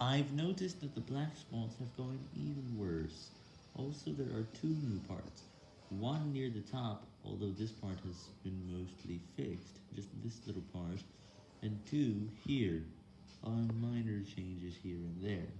I've noticed that the black spots have gone even worse. Also, there are two new parts. One near the top, although this part has been mostly fixed, just this little part, and two here, are minor changes here and there.